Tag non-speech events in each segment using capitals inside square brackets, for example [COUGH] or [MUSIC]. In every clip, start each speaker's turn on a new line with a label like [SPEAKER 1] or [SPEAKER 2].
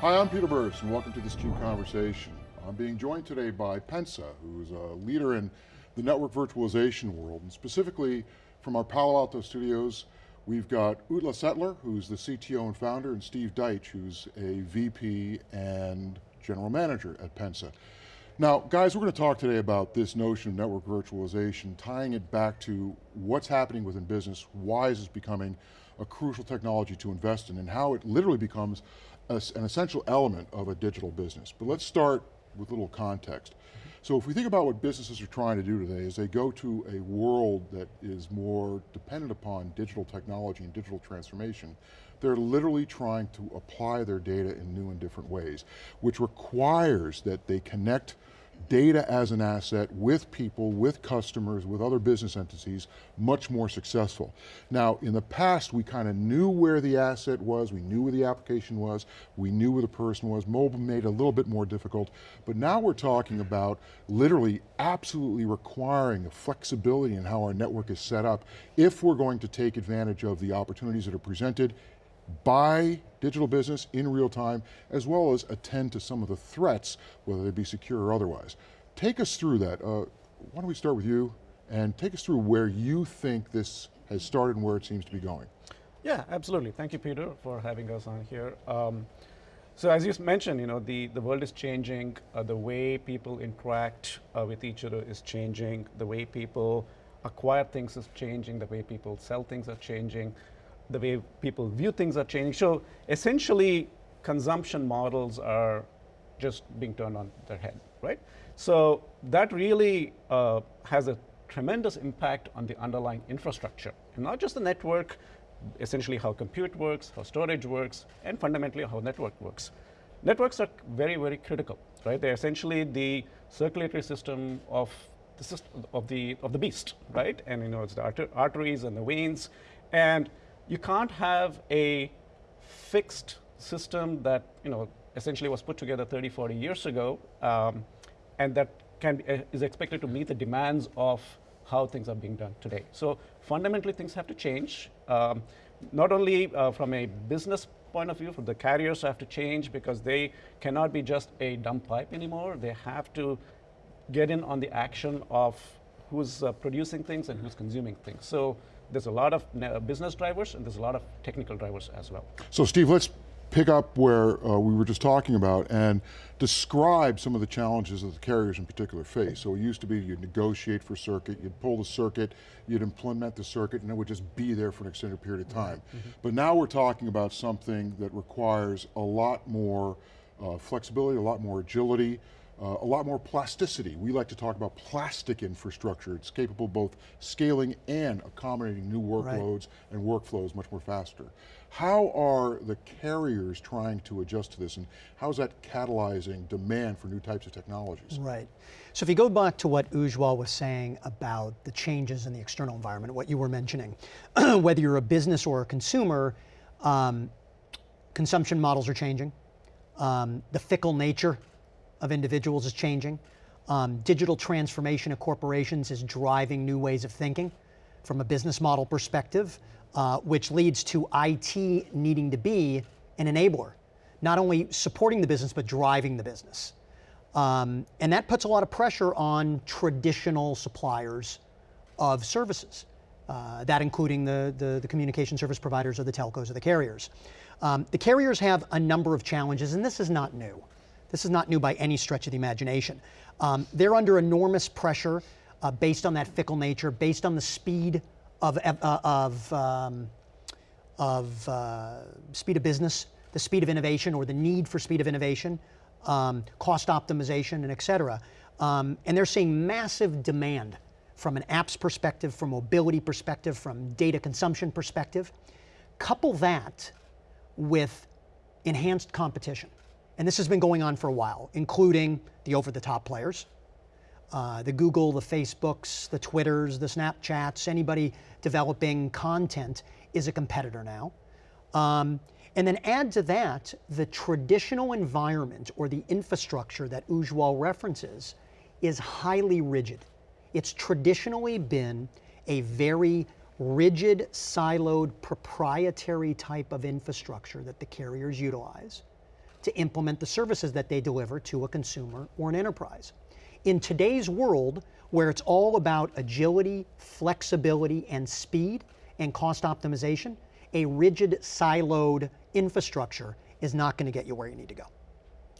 [SPEAKER 1] Hi, I'm Peter Burris and welcome to this CUBE Conversation. I'm being joined today by Pensa, who's a leader in the network virtualization world, and specifically from our Palo Alto studios, we've got Ujwal Setlur, who's the CTO and founder, and Steve Dietch, who's a VP and general manager at Pensa. Now, guys, we're going to talk today about this notion of network virtualization, tying it back to what's happening within business, why is this becoming a crucial technology to invest in, and how it literally becomes an essential element of a digital business. But let's start with a little context. So if we think about what businesses are trying to do today is they go to a world that is more dependent upon digital technology and digital transformation, they're literally trying to apply their data in new and different ways, which requires that they connect data as an asset with people, with customers, with other business entities, much more successful. Now, in the past, we kind of knew where the asset was, we knew where the application was, we knew where the person was. Mobile made it a little bit more difficult, but now we're talking about literally absolutely requiring flexibility in how our network is set up if we're going to take advantage of the opportunities that are presented by digital business in real time, as well as attend to some of the threats, whether they be secure or otherwise. Take us through that. Uh, why don't we start with you, and take us through where you think this has started and where it seems to be going.
[SPEAKER 2] Yeah, absolutely. Thank you, Peter, for having us on here. Um, so as you mentioned, you know, the, the world is changing, uh, the way people interact uh, with each other is changing, the way people acquire things is changing, the way people sell things are changing the way people view things are changing. So essentially, consumption models are just being turned on their head, right? So that really uh, has a tremendous impact on the underlying infrastructure, and not just the network, essentially how compute works, how storage works, and fundamentally how network works. Networks are very, very critical, right? They're essentially the circulatory system of the of the of the beast, right? And you know, it's the arteries and the veins, and you can't have a fixed system that you know essentially was put together 30, 40 years ago, um, and that can uh, is expected to meet the demands of how things are being done today. So fundamentally, things have to change. Um, not only uh, from a business point of view, from the carriers have to change because they cannot be just a dumb pipe anymore. They have to get in on the action of who's uh, producing things and who's consuming things. So there's a lot of uh, business drivers and there's a lot of technical drivers as well.
[SPEAKER 1] So Steve, let's pick up where uh, we were just talking about and describe some of the challenges that the carriers in particular face. So it used to be you'd negotiate for circuit, you'd pull the circuit, you'd implement the circuit, and it would just be there for an extended period of time. Mm -hmm. But now we're talking about something that requires a lot more uh, flexibility, a lot more agility, uh, a lot more plasticity. We like to talk about plastic infrastructure. It's capable of both scaling and accommodating new workloads right. and workflows much more faster. How are the carriers trying to adjust to this and how is that catalyzing demand for new types of technologies?
[SPEAKER 3] Right. So if you go back to what Ujwal was saying about the changes in the external environment, what you were mentioning, [CLEARS THROAT] whether you're a business or a consumer, um, consumption models are changing. Um, the fickle nature of individuals is changing. Um, digital transformation of corporations is driving new ways of thinking from a business model perspective, uh, which leads to IT needing to be an enabler, not only supporting the business, but driving the business. Um, and that puts a lot of pressure on traditional suppliers of services, uh, that including the, the, the, communication service providers or the telcos or the carriers. Um, the carriers have a number of challenges, and this is not new. This is not new by any stretch of the imagination. Um, they're under enormous pressure uh, based on that fickle nature, based on the speed of, uh, of, um, of uh, speed of business, the speed of innovation or the need for speed of innovation, um, cost optimization and et cetera. Um, and they're seeing massive demand from an apps perspective, from mobility perspective, from data consumption perspective. Couple that with enhanced competition. And this has been going on for a while, including the over-the-top players, uh, the Google, the Facebooks, the Twitters, the Snapchats, anybody developing content is a competitor now. Um, and then add to that the traditional environment or the infrastructure that Ujwal references is highly rigid. It's traditionally been a very rigid, siloed, proprietary type of infrastructure that the carriers utilize to implement the services that they deliver to a consumer or an enterprise. In today's world, where it's all about agility, flexibility, and speed and cost optimization, a rigid, siloed infrastructure is not going to get you where you need to go.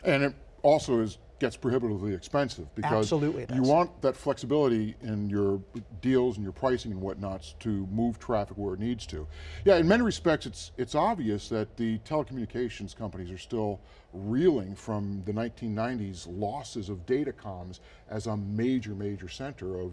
[SPEAKER 1] And it also is gets prohibitively expensive because
[SPEAKER 3] Absolutely
[SPEAKER 1] you want that flexibility in your deals and your pricing and whatnots to move traffic where it needs to. Yeah, in many respects it's, it's obvious that the telecommunications companies are still reeling from the 1990s losses of datacomms as a major, major center of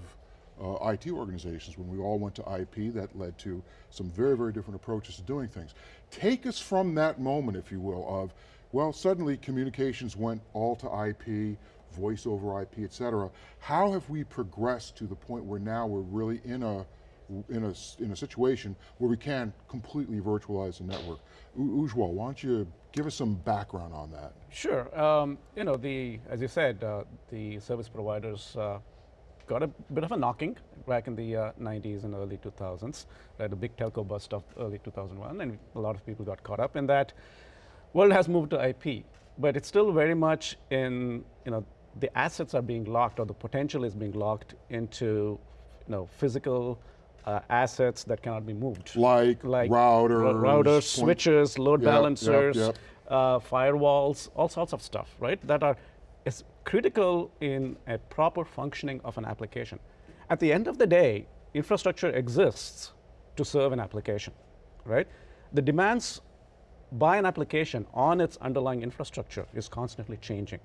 [SPEAKER 1] uh, IT organizations. When we all went to IP, that led to some very, very different approaches to doing things. Take us from that moment, if you will, of well, suddenly communications went all to IP, voice over IP, et cetera. How have we progressed to the point where now we're really in a, in a, in a situation where we can completely virtualize the network? Ujwal, why don't you give us some background on that?
[SPEAKER 2] Sure. Um, you know, the as you said, uh, the service providers uh, got a bit of a knocking back in the uh, 90s and early 2000s. Right, the big telco bust of early 2001, and a lot of people got caught up in that world has moved to IP, but it's still very much in, you know, the assets are being locked or the potential is being locked into, you know, physical uh, assets that cannot be moved.
[SPEAKER 1] Like,
[SPEAKER 2] Like
[SPEAKER 1] routers,
[SPEAKER 2] routers, switches, load
[SPEAKER 1] Yep, yep,
[SPEAKER 2] balancers,
[SPEAKER 1] yep.
[SPEAKER 2] Uh, firewalls, all sorts of stuff, right? That are is critical in a proper functioning of an application. At the end of the day, infrastructure exists to serve an application, right? The demands by an application on its underlying infrastructure is constantly changing.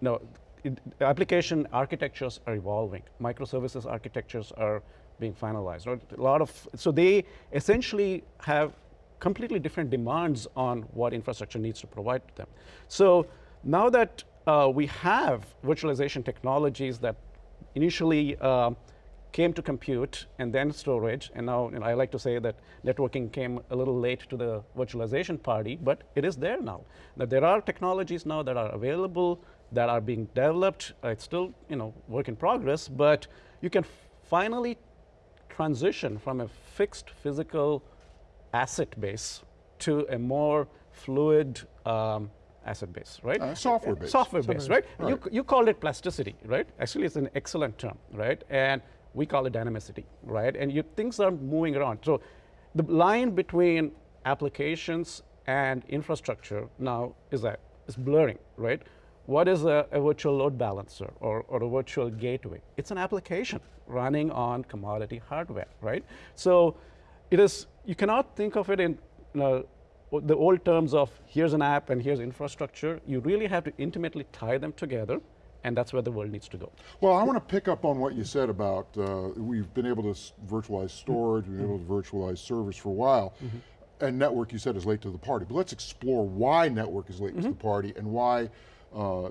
[SPEAKER 2] Now, it, application architectures are evolving. Microservices architectures are being finalized. Right? A lot of so they essentially have completely different demands on what infrastructure needs to provide to them. So now that uh, we have virtualization technologies that initially uh, came to compute and then storage, and now you know, I like to say that networking came a little late to the virtualization party, but it is there now. That there are technologies now that are available, that are being developed. Uh, it's still you know work in progress, but you can finally transition from a fixed physical asset base to a more fluid um, asset base, right?
[SPEAKER 1] Uh, software based.
[SPEAKER 2] Software based, right?
[SPEAKER 1] Right.
[SPEAKER 2] You, you called it plasticity, right? Actually, it's an excellent term, right? And we call it dynamicity, right? And you, things are moving around. So the line between applications and infrastructure now is, that it's blurring, right? What is a, a virtual load balancer or, or a virtual gateway? It's an application running on commodity hardware, right? So it is, you cannot think of it in you know, the old terms of here's an app and here's infrastructure. You really have to intimately tie them together, and that's where the world needs to go.
[SPEAKER 1] Well, I want to pick up on what you said about uh, we've been able to s- virtualize storage, we've been able to virtualize servers for a while, and network you said is late to the party. But let's explore why network is late to the party and why uh,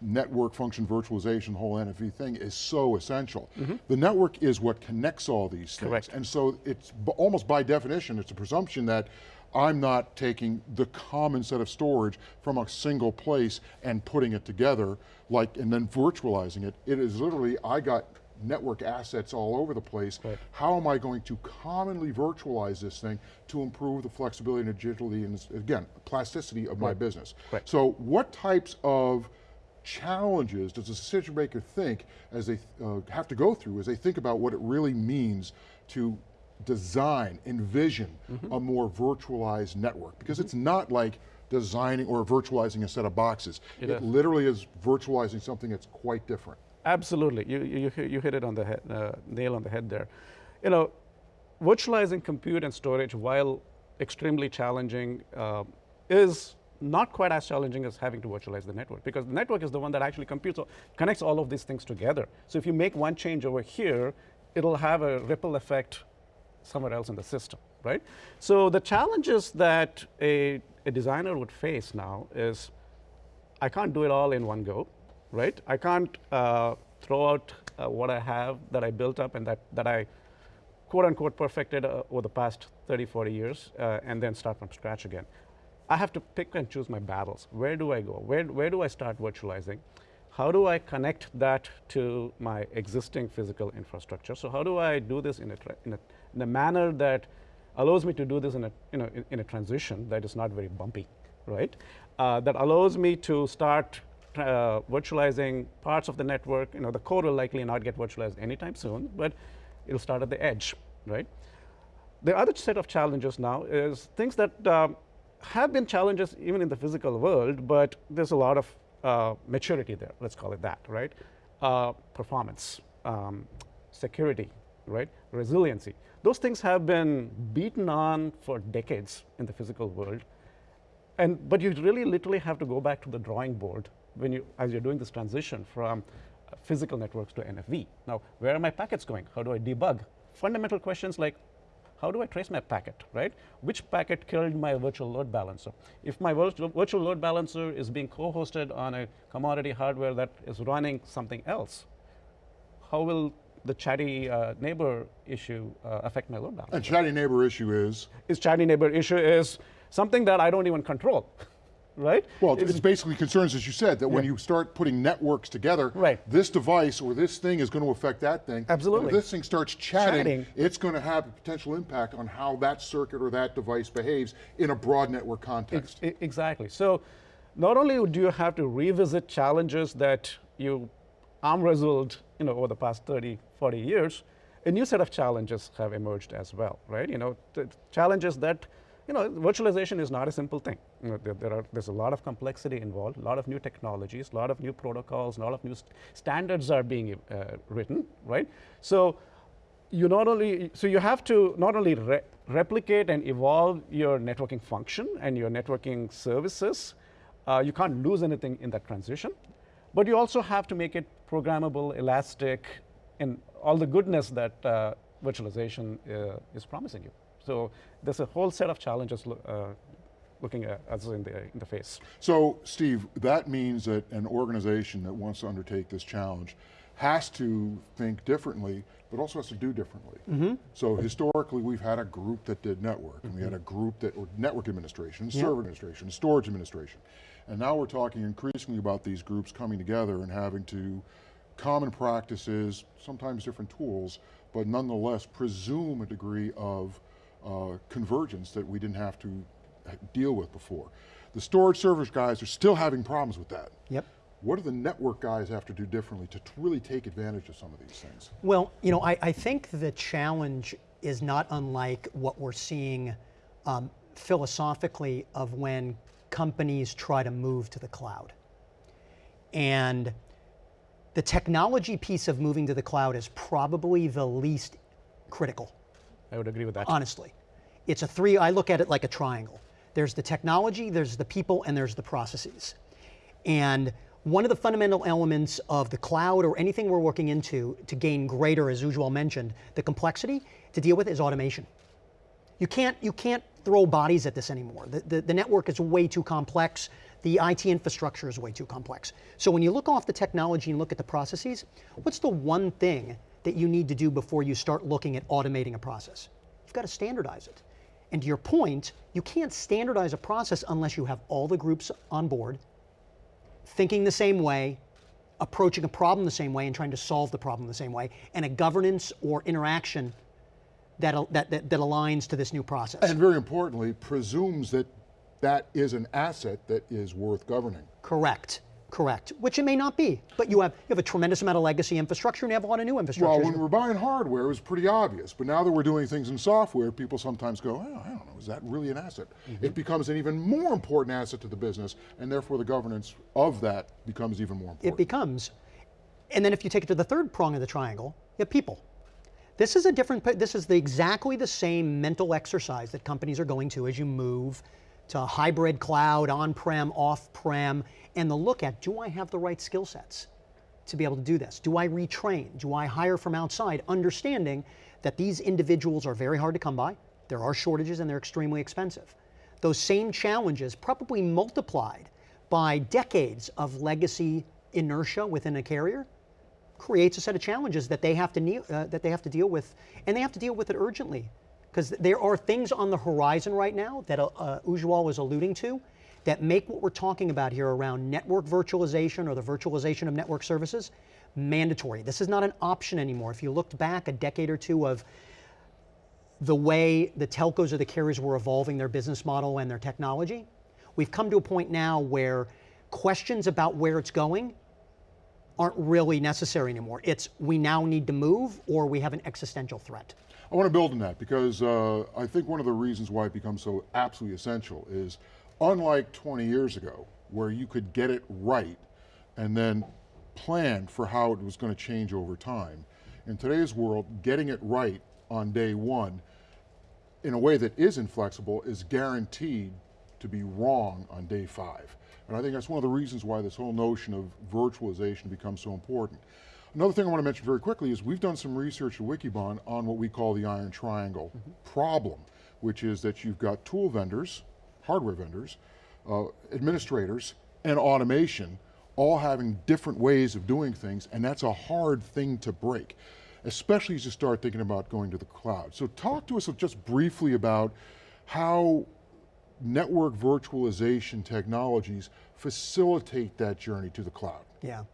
[SPEAKER 1] network function virtualization, the whole NFV thing is so essential. The network is what connects all these things.
[SPEAKER 2] Correct.
[SPEAKER 1] And so it's b- almost by definition, it's a presumption that I'm not taking the common set of storage from a single place and putting it together, like, and then virtualizing it. It is literally, I got network assets all over the place.
[SPEAKER 2] Right.
[SPEAKER 1] How am I going to commonly virtualize this thing to improve the flexibility and agility and, again, plasticity of my business?
[SPEAKER 2] Right.
[SPEAKER 1] So what types of challenges does a decision maker think as they uh, have to go through as they think about what it really means to design, envision
[SPEAKER 2] Mm-hmm.
[SPEAKER 1] a more virtualized network? Because it's not like designing or virtualizing a set of boxes.
[SPEAKER 2] It
[SPEAKER 1] literally is virtualizing something that's quite different.
[SPEAKER 2] Absolutely, you, you, hit- you hit it on the head, uh, nail on the head there. You know, virtualizing compute and storage, while extremely challenging, uh, is not quite as challenging as having to virtualize the network because the network is the one that actually computes, connects all of these things together. So if you make one change over here, it'll have a ripple effect somewhere else in the system, right? So the challenges that a, a designer would face now is I can't do it all in one go, right? I can't uh, throw out uh, what I have that I built up and that, that I quote unquote perfected uh, over the past 30, 40 years uh, and then start from scratch again. I have to pick and choose my battles. Where do I go? Where, where do I start virtualizing? How do I connect that to my existing physical infrastructure? So how do I do this in a, in a, in a manner that allows me to do this in a, you know, in, in a transition that is not very bumpy, right? Uh, that allows me to start uh, virtualizing parts of the network. You know, the core will likely not get virtualized anytime soon, but it'll start at the edge, right? The other set of challenges now is things that um, have been challenges even in the physical world, but there's a lot of uh, maturity there, let's call it that, right? Uh, performance, um, security, right? Resiliency. Those things have been beaten on for decades in the physical world. And, but you really literally have to go back to the drawing board when you, as you're doing this transition from physical networks to NFV. Now, where are my packets going? How do I debug? Fundamental questions like how do I trace my packet, right? Which packet killed my virtual load balancer? If my virtual load balancer is being co-hosted on a commodity hardware that is running something else, how will the chatty uh, neighbor issue uh, affect my load balancer?
[SPEAKER 1] And chatty neighbor issue is?
[SPEAKER 2] Is chatty neighbor issue is something that I don't even control. [LAUGHS] right?
[SPEAKER 1] Well, it's, it's, basically concerns, as you said, that yeah. when you start putting networks together,
[SPEAKER 2] right.
[SPEAKER 1] this device or this thing is going to affect that thing.
[SPEAKER 2] Absolutely.
[SPEAKER 1] if this thing starts chatting, chatting, it's going to have a potential impact on how that circuit or that device behaves in a broad network context.
[SPEAKER 2] Ex exactly. So, not only do you have to revisit challenges that you arm wrestled you know, over the past 30, 40 years, a new set of challenges have emerged as well, right? You know, challenges that you know, virtualization is not a simple thing. You know, there, there, are, there's a lot of complexity involved, a lot of new technologies, a lot of new protocols, a lot of new st standards are being uh, written, right? So you not only, so you have to not only re replicate and evolve your networking function and your networking services, uh, you can't lose anything in that transition, but you also have to make it programmable, elastic, and all the goodness that uh, virtualization uh, is promising you. So there's a whole set of challenges uh, looking at us in the, in the face.
[SPEAKER 1] So Steve, that means that an organization that wants to undertake this challenge has to think differently, but also has to do differently. Mm -hmm. So historically, we've had a group that did network, mm -hmm. and we had a mm-hmm. group that, or network administration, yep. server administration, storage administration. And now we're talking increasingly about these groups coming together and having to common practices, sometimes different tools, but nonetheless presume a degree of uh, convergence that we didn't have to deal with before. The storage service guys are still having problems with that.
[SPEAKER 3] Yep.
[SPEAKER 1] What do the network guys have to do differently to really take advantage of some of these things?
[SPEAKER 3] Well, you know, I, I think the challenge is not unlike what we're seeing um, philosophically of when companies try to move to the cloud. And the technology piece of moving to the cloud is probably the least critical.
[SPEAKER 2] I would agree with that.
[SPEAKER 3] Honestly. It's a three, I look at it like a triangle. There's the technology, there's the people, and there's the processes. And one of the fundamental elements of the cloud or anything we're working into to gain greater, as Ujwal mentioned, the complexity to deal with is automation. You can't, you can't throw bodies at this anymore. The, the, the network is way too complex. The IT infrastructure is way too complex. So when you look off the technology and look at the processes, what's the one thing that you need to do before you start looking at automating a process. You've got to standardize it. And to your point, you can't standardize a process unless you have all the groups on board, thinking the same way, approaching a problem the same way, and trying to solve the problem the same way, and a governance or interaction that, that, that, that aligns to this new process.
[SPEAKER 1] And very importantly, presumes that that is an asset that is worth governing.
[SPEAKER 3] Correct. Correct, which it may not be, but you have you have a tremendous amount of legacy infrastructure and you have a lot of new infrastructure.
[SPEAKER 1] Well, when we're buying hardware, it was pretty obvious, but now that we're doing things in software, people sometimes go, oh, I don't know, is that really an asset? Mm -hmm. It becomes an even more important asset to the business, and therefore the governance of that becomes even more important.
[SPEAKER 3] It becomes, and then if you take it to the third prong of the triangle, you have people. This is a different, this is the, exactly the same mental exercise that companies are going to as you move to hybrid cloud, on-prem, off-prem, and the look at, do I have the right skill sets to be able to do this? Do I retrain? Do I hire from outside? Understanding that these individuals are very hard to come by, there are shortages and they're extremely expensive. Those same challenges, probably multiplied by decades of legacy inertia within a carrier, creates a set of challenges that they have to, uh, that they have to deal with, and they have to deal with it urgently because there are things on the horizon right now that uh, uh, Ujwal was alluding to that make what we're talking about here around network virtualization or the virtualization of network services mandatory. This is not an option anymore. If you looked back a decade or two of the way the telcos or the carriers were evolving their business model and their technology, We've come to a point now where questions about where it's going aren't really necessary anymore. It's we now need to move or we have an existential threat.
[SPEAKER 1] I want to build on that because uh, I think one of the reasons why it becomes so absolutely essential is unlike 20 years ago, where you could get it right and then plan for how it was going to change over time. In today's world, getting it right on day one in a way that is inflexible is guaranteed to be wrong on day five. And I think that's one of the reasons why this whole notion of virtualization becomes so important. Another thing I want to mention very quickly is we've done some research at Wikibon on what we call the iron triangle mm -hmm. problem, which is that you've got tool vendors, hardware vendors, uh, administrators, and automation all having different ways of doing things, and that's a hard thing to break, especially as you start thinking about going to the cloud. So talk to us just briefly about how network virtualization technologies facilitate that journey to the cloud.
[SPEAKER 3] Yeah.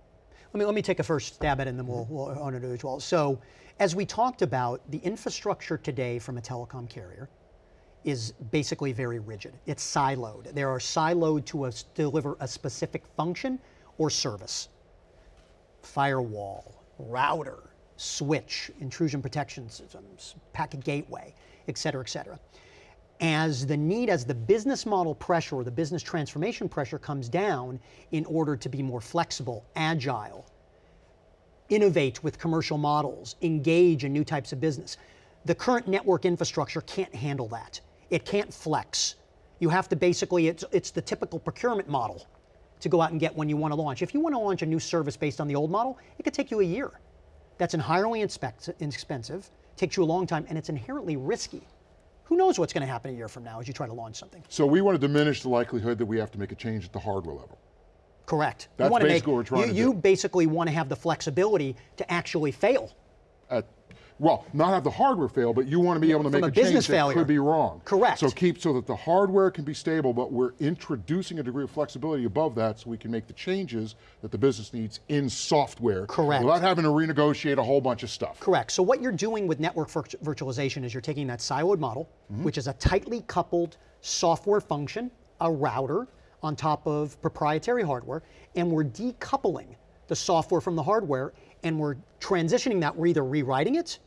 [SPEAKER 3] Let me, let me take a first stab at it and then we'll, mm-hmm. we'll on it as well. So, as we talked about, the infrastructure today from a telecom carrier is basically very rigid. It's siloed. There are siloed to a, deliver a specific function or service. Firewall, router, switch, intrusion protection systems, packet gateway, et cetera, et cetera as the need, as the business model pressure or the business transformation pressure comes down in order to be more flexible, agile, innovate with commercial models, engage in new types of business, the current network infrastructure can't handle that. It can't flex. You have to basically, it's, it's the typical procurement model to go out and get when you want to launch. If you want to launch a new service based on the old model, it could take you a year. That's entirely expensive, takes you a long time, and it's inherently risky who knows what's going to happen a year from now as you try to launch something.
[SPEAKER 1] So we want to diminish the likelihood that we have to make a change at the hardware level.
[SPEAKER 3] Correct.
[SPEAKER 1] That's
[SPEAKER 3] you
[SPEAKER 1] basically
[SPEAKER 3] make,
[SPEAKER 1] what we're trying
[SPEAKER 3] you,
[SPEAKER 1] to do.
[SPEAKER 3] You basically want to have the flexibility to actually fail.
[SPEAKER 1] At, well, not have the hardware fail, but you want to be able to
[SPEAKER 3] From
[SPEAKER 1] make
[SPEAKER 3] a,
[SPEAKER 1] a,
[SPEAKER 3] business
[SPEAKER 1] change
[SPEAKER 3] failure.
[SPEAKER 1] that could be wrong.
[SPEAKER 3] Correct.
[SPEAKER 1] So keep so that the hardware can be stable, but we're introducing a degree of flexibility above that so we can make the changes that the business needs in software.
[SPEAKER 3] Correct.
[SPEAKER 1] Without having to renegotiate a whole bunch of stuff.
[SPEAKER 3] Correct. So what you're doing with network virtualization is you're taking that siloed model, mm -hmm. which is a tightly coupled software function, a router, on top of proprietary hardware, and we're decoupling the software from the hardware, and we're transitioning that. We're either rewriting it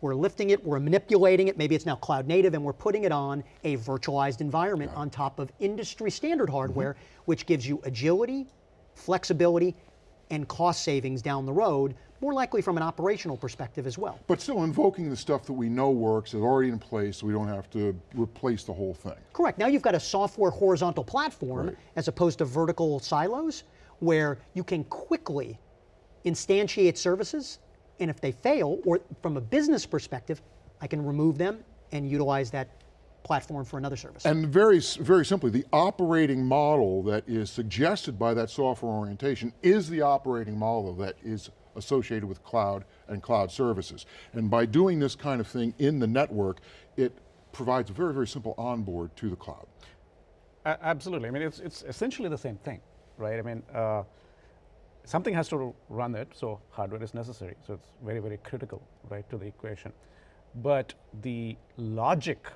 [SPEAKER 3] we're lifting it, we're manipulating it, maybe it's now cloud native, and we're putting it on a virtualized environment on top of industry standard hardware, mm -hmm. which gives you agility, flexibility, and cost savings down the road, more likely from an operational perspective as well.
[SPEAKER 1] But still invoking the stuff that we know works is already in place, so we don't have to replace the whole thing.
[SPEAKER 3] Correct, now you've got a software horizontal platform
[SPEAKER 1] right.
[SPEAKER 3] as opposed to vertical silos, where you can quickly instantiate services and if they fail, or from a business perspective, I can remove them and utilize that platform for another service.
[SPEAKER 1] And very, very simply, the operating model that is suggested by that software orientation is the operating model that is associated with cloud and cloud services. And by doing this kind of thing in the network, it provides a very, very simple onboard to the cloud.
[SPEAKER 2] Uh, absolutely, I mean, it's, it's essentially the same thing, right? I mean, uh, something has to run it, so hardware is necessary. So it's very, very critical, right, to the equation. But the logic,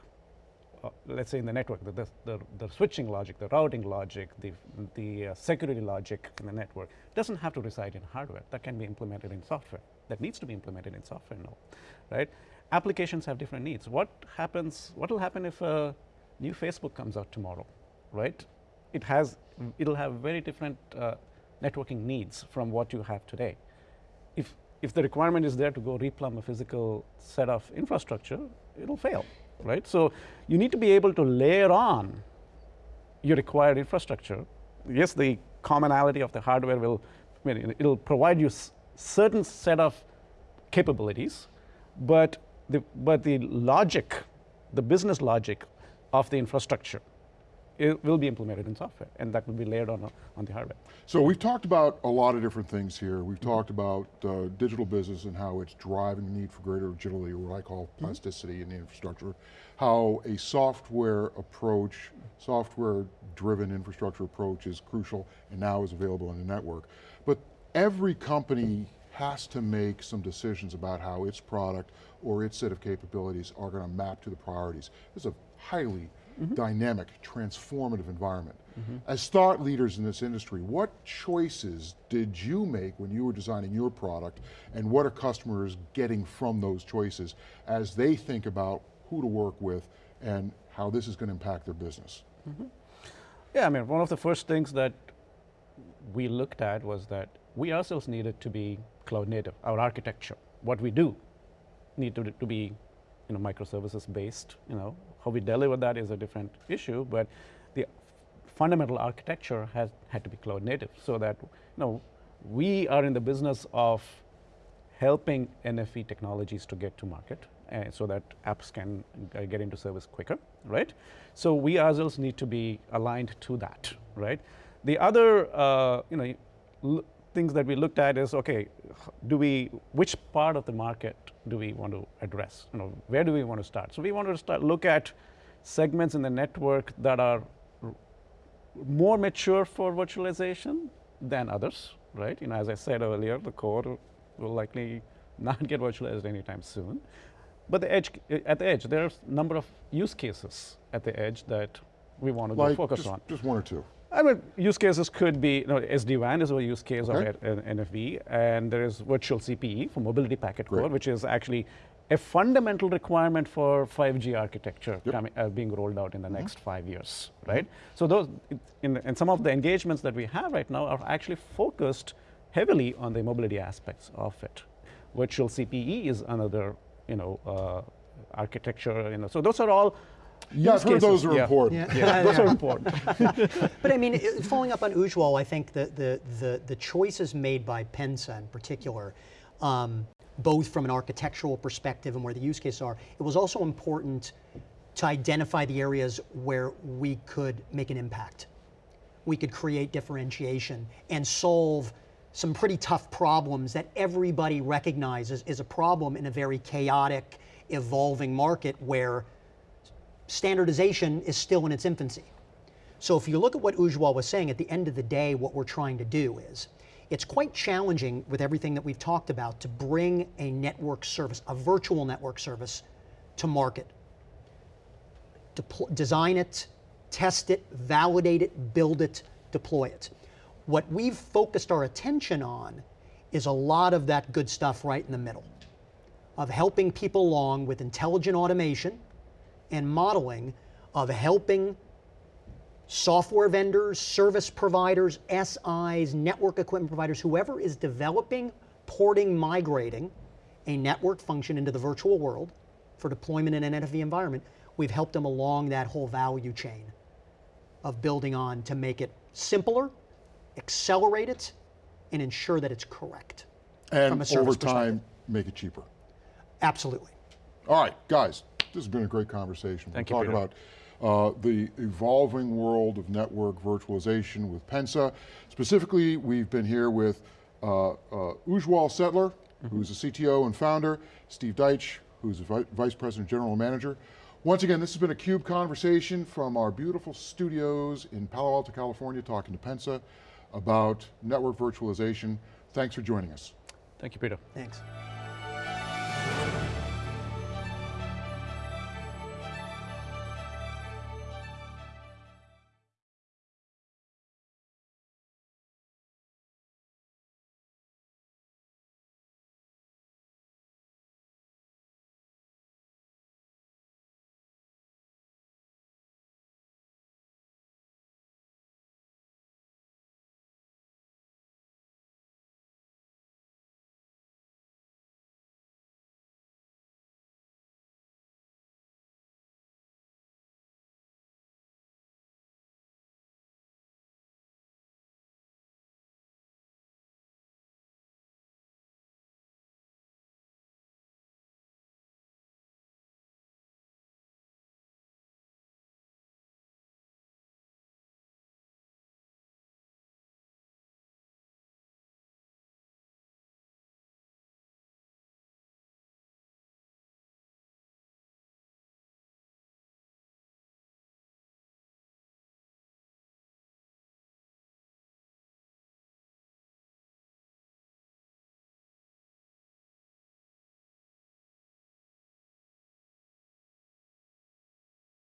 [SPEAKER 2] uh, let's say in the network, the, the, the, switching logic, the routing logic, the, the uh, security logic in the network doesn't have to reside in hardware. That can be implemented in software. That needs to be implemented in software now, right? Applications have different needs. What happens, what will happen if a new Facebook comes out tomorrow, right? It has, it'll have very different uh, networking needs from what you have today. If, if the requirement is there to go replumb a physical set of infrastructure, it'll fail, right? So you need to be able to layer on your required infrastructure. Yes, the commonality of the hardware will, I mean, it'll provide you certain set of capabilities, but the, but the logic, the business logic of the infrastructure it will be implemented in software, and that will be layered on, on the hardware.
[SPEAKER 1] So we've talked about a lot of different things here. We've talked about uh, digital business and how it's driving the need for greater agility, what I call mm-hmm. plasticity mm -hmm. in the infrastructure, how a software approach, software-driven infrastructure approach is crucial and now is available in the network. But every company has to make some decisions about how its product or its set of capabilities are going to map to the priorities. It's a highly Mm-hmm. dynamic, transformative environment. Mm-hmm. As thought leaders in this industry, what choices did you make when you were designing your product and what are customers getting from those choices as they think about who to work with and how this is going to impact their business? Mm-hmm.
[SPEAKER 2] Yeah, I mean, one of the first things that we looked at was that we ourselves needed to be cloud native. Our architecture, what we do, need to, to be, you know, microservices based. You know, how we deliver that is a different issue, but the fundamental architecture has had to be cloud native, so that you know we are in the business of helping NFV technologies to get to market uh, so that apps can uh, get into service quicker, right? So we ourselves need to be aligned to that, right? The other, uh, you know, things that we looked at is, okay, do we, which part of the market do we want to address? You know, where do we want to start? So we wanted to start, look at segments in the network that are more mature for virtualization than others, right? You know, as I said earlier, the core will likely [LAUGHS] not get virtualized anytime soon. But the edge, at the edge, there are a number of use cases at the edge that we want to
[SPEAKER 1] Like,
[SPEAKER 2] focus
[SPEAKER 1] just,
[SPEAKER 2] on.
[SPEAKER 1] just one or two.
[SPEAKER 2] I mean, use cases could be, you know, SD-WAN is a use case of NFV, and there is virtual CPE for mobility packet core, which is actually a fundamental requirement for 5G architecture
[SPEAKER 1] Yep. Mm-hmm.
[SPEAKER 2] coming, uh, being rolled out in the next five years, right? So those, in, in some of the engagements that we have right now are actually focused heavily on the mobility aspects of it. Virtual CPE is another, you know, uh, architecture, you know, so those are all
[SPEAKER 1] Yeah, I've
[SPEAKER 2] use
[SPEAKER 1] heard those are
[SPEAKER 2] Yeah.
[SPEAKER 1] important.
[SPEAKER 2] Yeah, [LAUGHS] those are important. [LAUGHS]
[SPEAKER 3] But I mean, it- following up on Ujwal, I think the, the, the, the choices made by Pensa in particular, um, both from an architectural perspective and where the use cases are, it was also important to identify the areas where we could make an impact. We could create differentiation and solve some pretty tough problems that everybody recognizes is a problem in a very chaotic, evolving market where standardization is still in its infancy. So if you look at what Ujwal was saying, at the end of the day, what we're trying to do is, it's quite challenging with everything that we've talked about to bring a network service, a virtual network service, to market. Depl- design it, test it, validate it, build it, deploy it. What we've focused our attention on is a lot of that good stuff right in the middle, of helping people along with intelligent automation and modeling of helping software vendors, service providers, SIs, network equipment providers, whoever is developing, porting, migrating a network function into the virtual world for deployment in an NFV environment, we've helped them along that whole value chain of building on to make it simpler, accelerate it, and ensure that it's correct.
[SPEAKER 1] And over time, make it cheaper.
[SPEAKER 3] Absolutely.
[SPEAKER 1] All right, guys, this has been a great conversation.
[SPEAKER 2] Thank
[SPEAKER 1] We're
[SPEAKER 2] you,
[SPEAKER 1] talking about uh, the evolving world of network virtualization with Pensa. Specifically, we've been here with uh, uh, Ujwal Setlur, who's the CTO and founder, Steve Dietch, who's the vi- Vice President General Manager. Once again, this has been a CUBE conversation from our beautiful studios in Palo Alto, California, talking to Pensa about network virtualization. Thanks for joining us.
[SPEAKER 2] Thank you, Peter.
[SPEAKER 3] Thanks.